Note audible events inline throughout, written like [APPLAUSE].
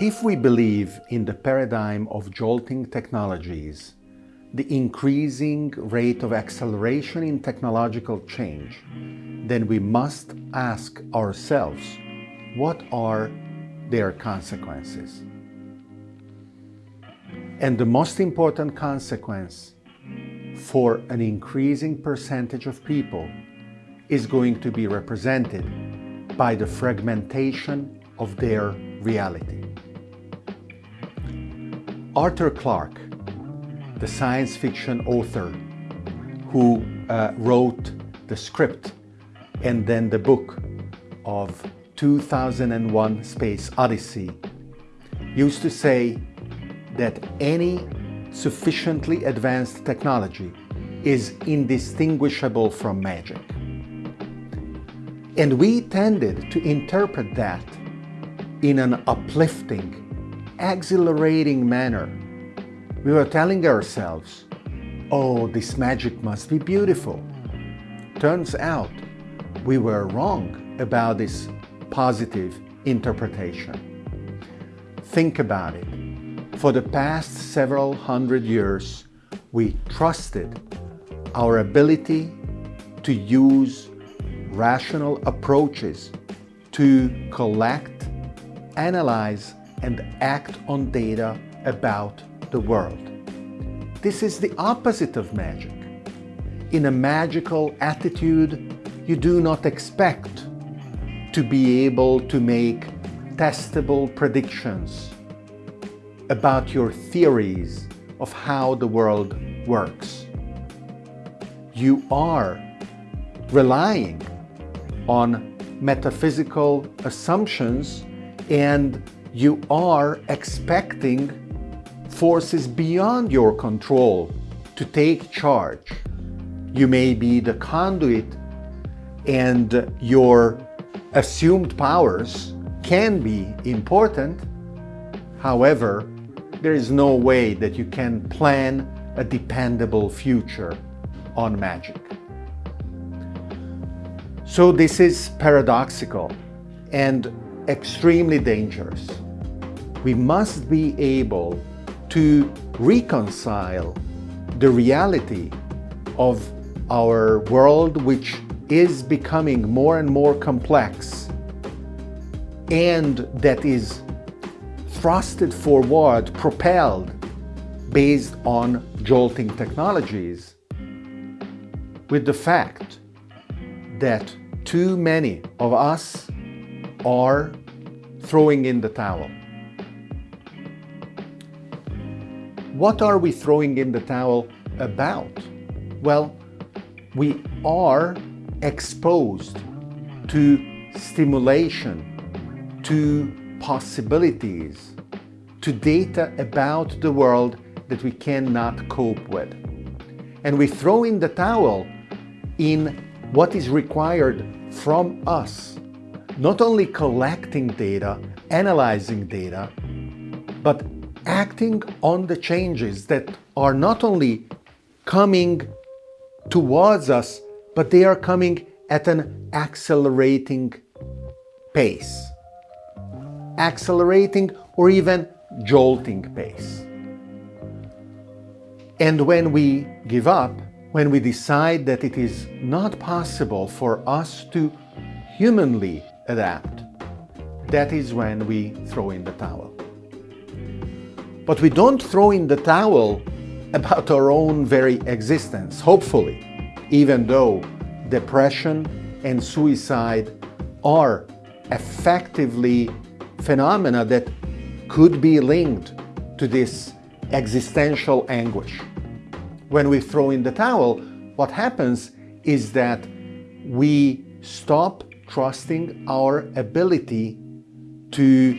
If we believe in the paradigm of jolting technologies, the increasing rate of acceleration in technological change, then we must ask ourselves, what are their consequences? And the most important consequence for an increasing percentage of people is going to be represented by the fragmentation of their reality. Arthur Clarke, the science fiction author who uh, wrote the script and then the book of 2001 Space Odyssey, used to say that any sufficiently advanced technology is indistinguishable from magic. And we tended to interpret that in an uplifting, exhilarating manner. We were telling ourselves, oh, this magic must be beautiful. Turns out we were wrong about this positive interpretation. Think about it. For the past several hundred years, we trusted our ability to use rational approaches to collect, analyze, and act on data about the world. This is the opposite of magic. In a magical attitude, you do not expect to be able to make testable predictions about your theories of how the world works. You are relying on metaphysical assumptions and you are expecting forces beyond your control to take charge. You may be the conduit and your assumed powers can be important. However, there is no way that you can plan a dependable future on magic. So this is paradoxical and extremely dangerous. We must be able to reconcile the reality of our world which is becoming more and more complex and that is thrusted forward, propelled based on jolting technologies with the fact that too many of us are throwing in the towel. What are we throwing in the towel about? Well, we are exposed to stimulation, to possibilities, to data about the world that we cannot cope with. And we throw in the towel in what is required from us, not only collecting data, analyzing data, but acting on the changes that are not only coming towards us, but they are coming at an accelerating pace. Accelerating or even jolting pace. And when we give up, when we decide that it is not possible for us to humanly adapt, that is when we throw in the towel. But we don't throw in the towel about our own very existence, hopefully even though depression and suicide are effectively phenomena that could be linked to this existential anguish. When we throw in the towel, what happens is that we stop trusting our ability to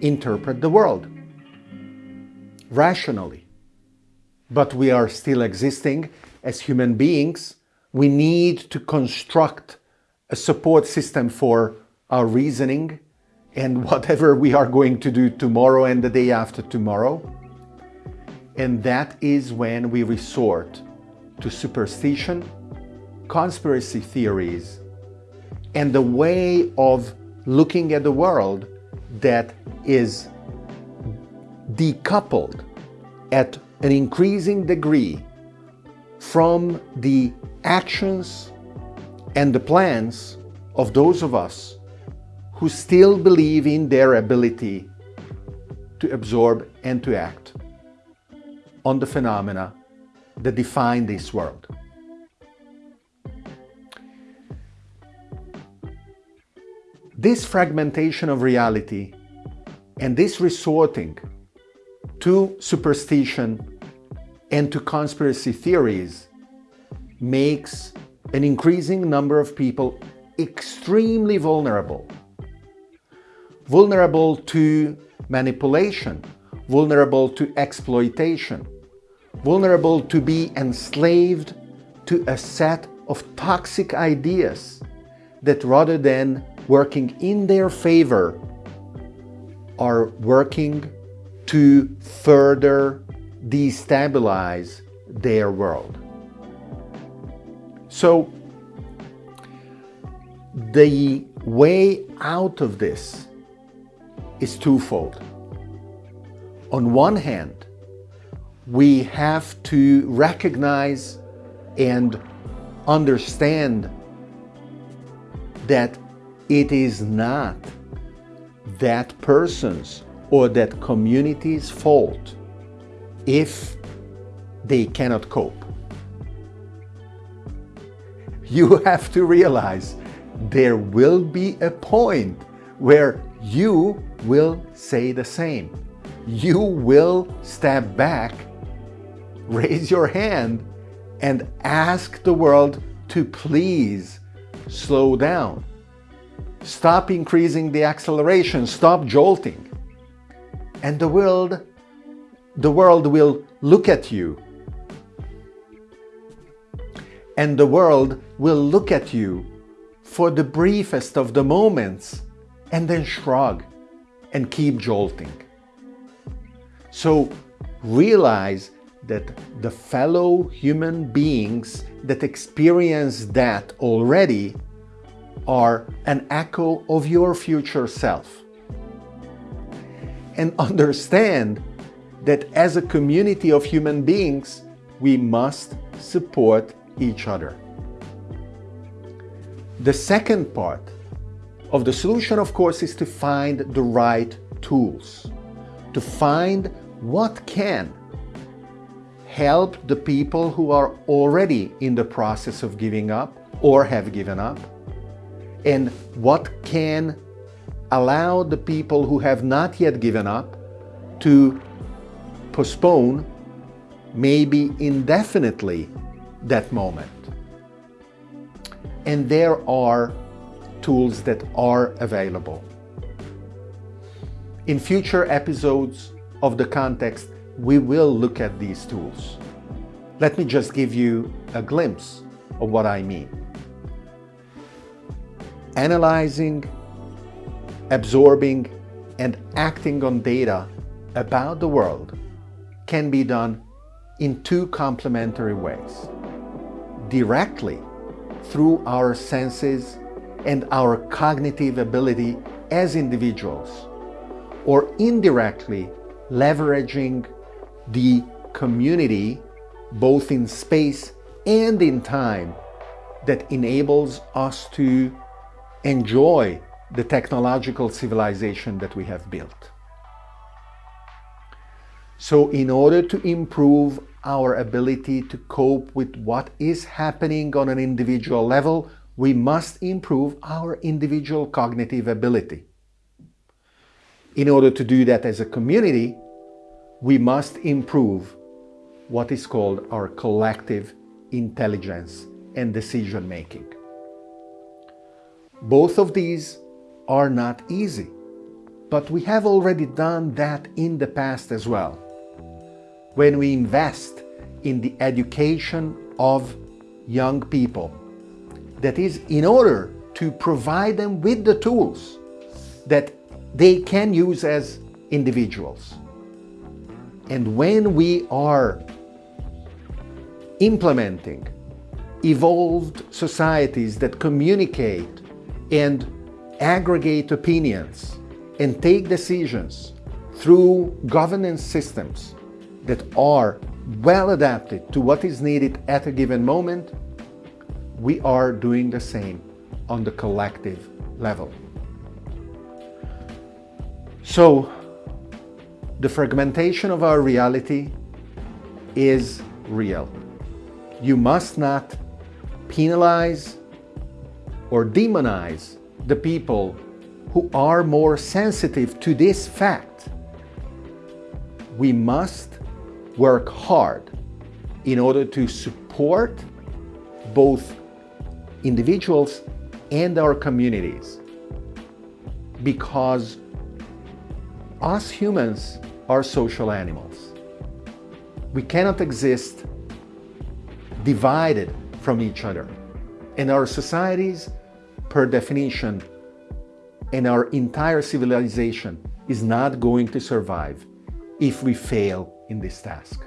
interpret the world rationally. But we are still existing as human beings, we need to construct a support system for our reasoning and [LAUGHS] whatever we are going to do tomorrow and the day after tomorrow. And that is when we resort to superstition, conspiracy theories, and the way of looking at the world that is decoupled at an increasing degree from the actions and the plans of those of us who still believe in their ability to absorb and to act on the phenomena that define this world. This fragmentation of reality and this resorting to superstition and to conspiracy theories makes an increasing number of people extremely vulnerable. Vulnerable to manipulation, vulnerable to exploitation, vulnerable to be enslaved to a set of toxic ideas that rather than working in their favor are working to further destabilize their world. So the way out of this is twofold. On one hand, we have to recognize and understand that it is not that person's or that community's fault if they cannot cope. You [LAUGHS] have to realize there will be a point where you will say the same. You will step back, raise your hand, and ask the world to please slow down. Stop increasing the acceleration, stop jolting. And the world, the world will look at you. And the world will look at you for the briefest of the moments and then shrug and keep jolting. So realize that the fellow human beings that experience that already are an echo of your future self. And [LAUGHS] understand that as a community of human beings, we must support each other. The second part of the solution, of course, is to find the right tools, to find what can help the people who are already in the process of giving up or have given up, and what can allow the people who have not yet given up to postpone, maybe indefinitely, that moment and there are tools that are available. In future episodes of The Context, we will look at these tools. Let me just give you a glimpse of what I mean. Analyzing, absorbing, and acting on data about the world can be done in two complementary ways. Directly through our senses and our cognitive ability as individuals, or indirectly leveraging the community both in space and in time that enables us to enjoy the technological civilization that we have built. So in order to improve our ability to cope with what is happening on an individual level, we must improve our individual cognitive ability. In order to do that as a community, we must improve what is called our collective intelligence and decision making. Both of these are not easy, but we have already done that in the past as well when we invest in the education of young people. That is, in order to provide them with the tools that they can use as individuals. And when we are implementing evolved societies that communicate and aggregate opinions and take decisions through governance systems that are well adapted to what is needed at a given moment, we are doing the same on the collective level. So, the fragmentation of our reality is real. You must not penalize or demonize the people who are more sensitive to this fact. We must work hard in order to support both individuals and our communities because us humans are social animals. We cannot exist divided from each other. And our societies, per definition, and our entire civilization is not going to survive if we fail in this task.